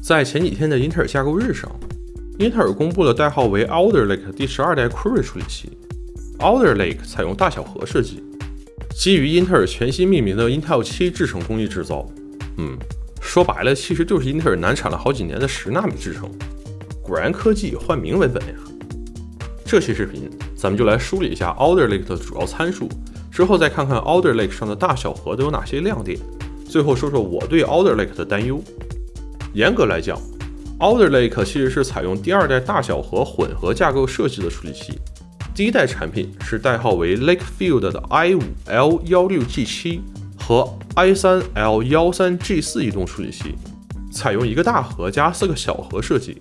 在前几天的英特尔架构日上，英特尔公布了代号为 Alder Lake 第十二代 Cray 处理器。Alder Lake 采用大小核设计，基于英特尔全新命名的 Intel 7制程工艺制造。嗯，说白了，其实就是英特尔难产了好几年的十纳米制程。果然科技换名为本呀！这期视频咱们就来梳理一下 Alder Lake 的主要参数，之后再看看 Alder Lake 上的大小核都有哪些亮点，最后说说我对 Alder Lake 的担忧。严格来讲，Alder Lake 其实是采用第二代大小核混合架构设计的处理器。第一代产品是代号为 Lakefield 的 i5L16G7 和 i3L13G4 移动处理器，采用一个大核加四个小核设计。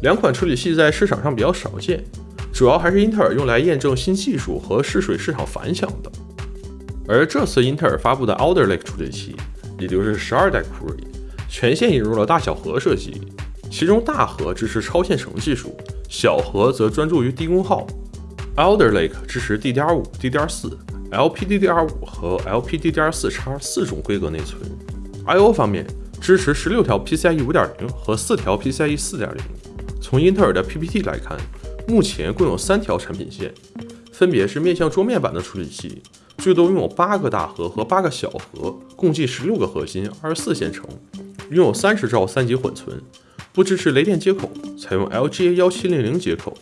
两款处理器在市场上比较少见，主要还是英特尔用来验证新技术和试水市场反响的。而这次英特尔发布的 Alder Lake 处理器，也就是十二代 Cray，全线引入了大小核设计，其中大核支持超线程技术，小核则专注于低功耗。Alder Lake 支持 DDR5、DDR4、LPDDR5 和 LPDDR4X 四种规格内存。I/O 方面支持十六条 PCIe 5.0和四条 PCIe 4.0。从英特尔的 PPT 来看，目前共有三条产品线，分别是面向桌面版的处理器，最多拥有八个大核和八个小核，共计十六个核心，二十四线程，拥有三十兆三级缓存，不支持雷电接口，采用 LGA 幺七零零接口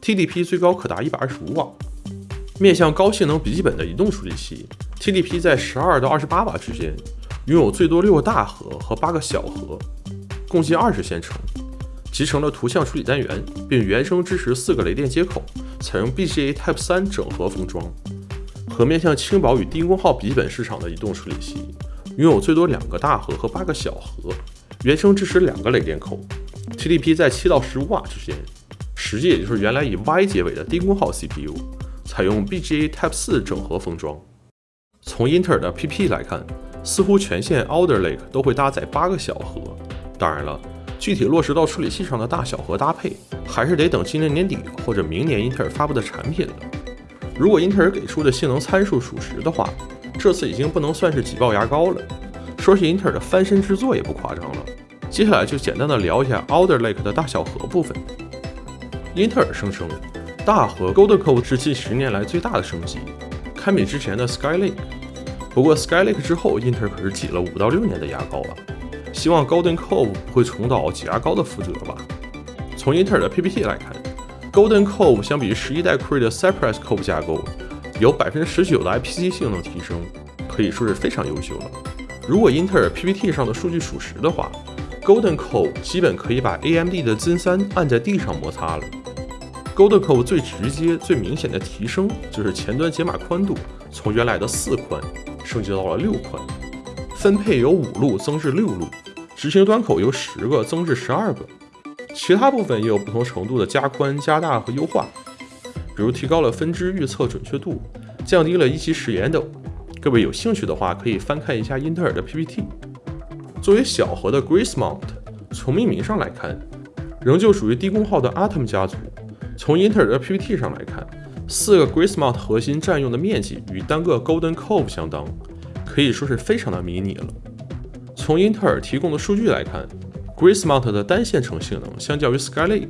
，TDP 最高可达一百二十五瓦。面向高性能笔记本的移动处理器，TDP 在十二到二十八瓦之间，拥有最多六个大核和八个小核，共计二十线程。集成了图像处理单元，并原生支持四个雷电接口，采用 BGA Type 3整合封装。和面向轻薄与低功耗笔记本市场的移动处理器，拥有最多两个大核和八个小核，原生支持两个雷电口，TDP 在七到十五瓦之间。实际也就是原来以 Y 结尾的低功耗 CPU，采用 BGA Type 4整合封装。从英特尔的 PP 来看，似乎全线 Alder Lake 都会搭载八个小核。当然了。具体落实到处理器上的大小核搭配，还是得等今年年底或者明年英特尔发布的产品了。如果英特尔给出的性能参数属实的话，这次已经不能算是挤爆牙膏了。说是英特尔的翻身之作也不夸张了。接下来就简单的聊一下 Alder Lake 的大小核部分。英特尔声称，大核 Golden Cove 是近十年来最大的升级，堪比之前的 Skylake。不过 Skylake 之后，英特尔可是挤了五到六年的牙膏啊。希望 Golden Cove 不会重蹈挤牙膏的覆辙吧。从英特尔的 PPT 来看，Golden Cove 相比于十一代 Cray 的 Cypress Cove 架构，有百分之十九的 IPC 性能提升，可以说是非常优秀了。如果英特尔 PPT 上的数据属实的话，Golden Cove 基本可以把 AMD 的 Zen 三按在地上摩擦了。Golden Cove 最直接、最明显的提升就是前端解码宽度从原来的四宽升级到了六宽。分配由五路增至六路，执行端口由十个增至十二个，其他部分也有不同程度的加宽、加大和优化，比如提高了分支预测准确度，降低了一级时延等。各位有兴趣的话，可以翻看一下英特尔的 PPT。作为小核的 Grace Mount，从命名上来看，仍旧属于低功耗的 Atom 家族。从英特尔的 PPT 上来看，四个 Grace Mount 核心占用的面积与单个 Golden Cove 相当。可以说是非常的迷你了。从英特尔提供的数据来看，Grace Mount 的单线程性能相较于 Skylake，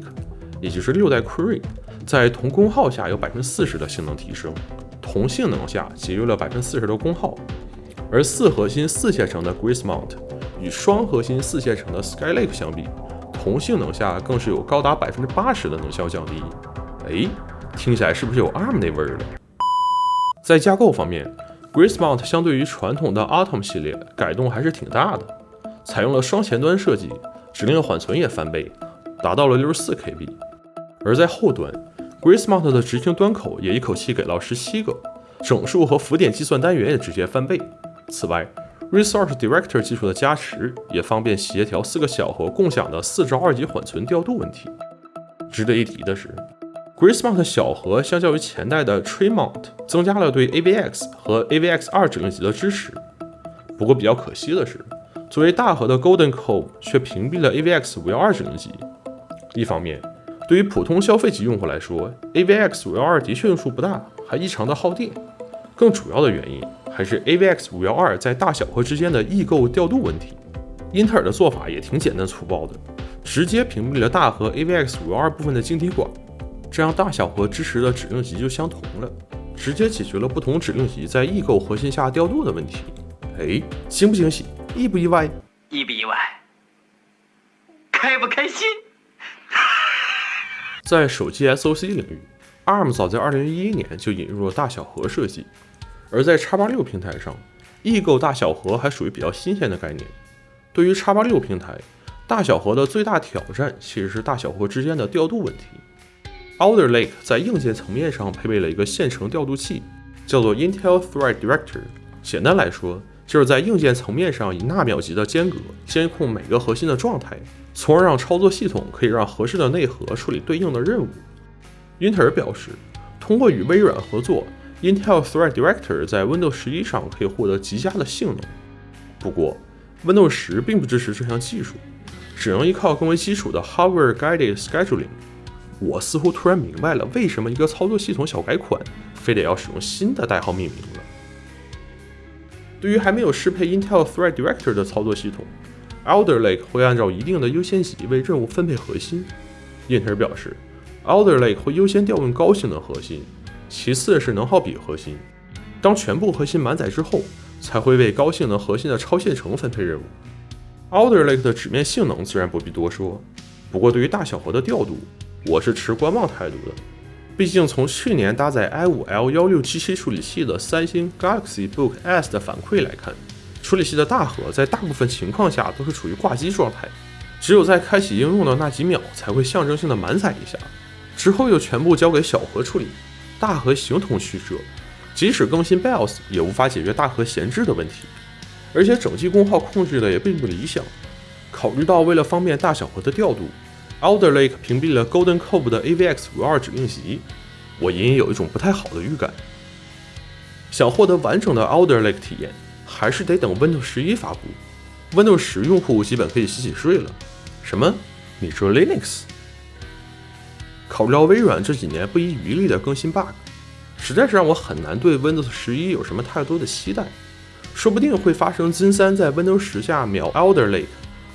也就是六代 Cray，在同功耗下有百分之四十的性能提升，同性能下节约了百分之四十的功耗。而四核心四线程的 Grace Mount 与双核心四线程的 Skylake 相比，同性能下更是有高达百分之八十的能效降低。哎，听起来是不是有 ARM 那味儿了？在架构方面，Grace Mount 相对于传统的 Atom 系列改动还是挺大的，采用了双前端设计，指令缓存也翻倍，达到了六十四 KB。而在后端 Gracemont 的执行端口也一口气给到十七个，整数和浮点计算单元也直接翻倍。此外，Resource Director 技术的加持也方便协调四个小核共享的四兆二级缓存调度问题。值得一提的是。，Gracemont 小核相较于前代的 Tremont 增加了对 AVX 和 AVX 二指令集的支持。不过比较可惜的是，作为大核的 Golden Cove 却屏蔽了 AVX 五幺二指令集。一方面，对于普通消费级用户来说，AVX 五幺二的确用处不大，还异常的耗电。更主要的原因还是 AVX 五幺二在大小核之间的异构调度问题。英特尔的做法也挺简单粗暴的，直接屏蔽了大核 AVX 五幺二部分的晶体管，这样大小核支持的指令集就相同了，直接解决了不同指令集在异构核心下调度的问题。哎，惊不惊喜？意不意外？意不意外？开不开心？在手机 SoC 领域，ARM 早在2011年就引入了大小核设计，而在 x86 平台上，异构大小核还属于比较新鲜的概念。对于 x86 平台，大小核的最大挑战其实是大小核之间的调度问题。Alder Lake 在硬件层面上配备了一个线程调度器，叫做 Intel Thread Director。简单来说，就是在硬件层面上以纳秒级的间隔监控每个核心的状态，从而让操作系统可以让合适的内核处理对应的任务。英特尔表示，通过与微软合作，Intel Thread Director 在 Windows 11上可以获得极佳的性能。不过，Windows 10并不支持这项技术，只能依靠更为基础的 Hardware Guided Scheduling。我似乎突然明白了为什么一个操作系统小改款非得要使用新的代号命名了。对于还没有适配 Intel Thread Director 的操作系统，Alder Lake 会按照一定的优先级为任务分配核心。英特尔表示，Alder Lake 会优先调用高性能核心，其次是能耗比核心。当全部核心满载之后，才会为高性能核心的超线程分配任务。Alder Lake 的纸面性能自然不必多说，不过对于大小核的调度，我是持观望态度的。毕竟从去年搭载 i5L 幺六七七处理器的三星 Galaxy Book S 的反馈来看，处理器的大核在大部分情况下都是处于挂机状态，只有在开启应用的那几秒才会象征性的满载一下，之后又全部交给小核处理，大核形同虚设。即使更新 BIOS 也无法解决大核闲置的问题，而且整机功耗控制的也并不理想。考虑到为了方便大小核的调度，Alder Lake 屏蔽了 Golden Cove 的 AVX 五二指令集，我隐隐有一种不太好的预感。想获得完整的 Alder Lake 体验，还是得等 Windows 十一发布。Windows 十用户基本可以洗洗睡了。什么？你说 Linux？考虑到微软这几年不遗余力的更新 bug。实在是让我很难对 Windows 十一有什么太多的期待，说不定会发生金三在 Windows 十下秒 Alder Lake，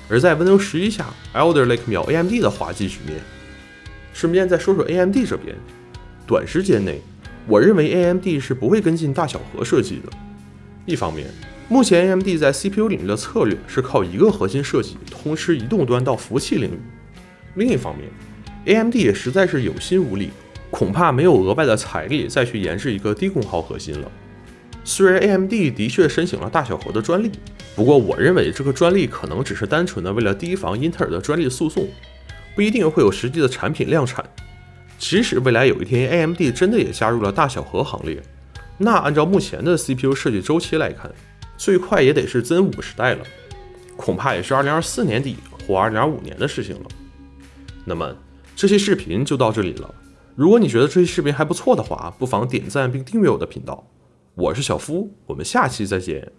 而在 Windows 十一下，Elder Lake 秒 AMD 的滑稽局面。顺便再说说 AMD 这边，短时间内，我认为 AMD 是不会跟进大小核设计的。一方面，目前 AMD 在 CPU 领域的策略是靠一个核心设计通吃移动端到服务器领域；另一方面，AMD 也实在是有心无力。恐怕没有额外的财力再去研制一个低功耗核心了。虽然 AMD 的确申请了大小核的专利，不过我认为这个专利可能只是单纯的为了提防英特尔的专利诉讼，不一定会有实际的产品量产。即使未来有一天 AMD 真的也加入了大小核行列，那按照目前的 CPU 设计周期来看，最快也得是 Zen 五时代了，恐怕也是2024年底或2025年的事情了。那么这期视频就到这里了。如果你觉得这期视频还不错的话，不妨点赞并订阅我的频道。我是小夫，我们下期再见。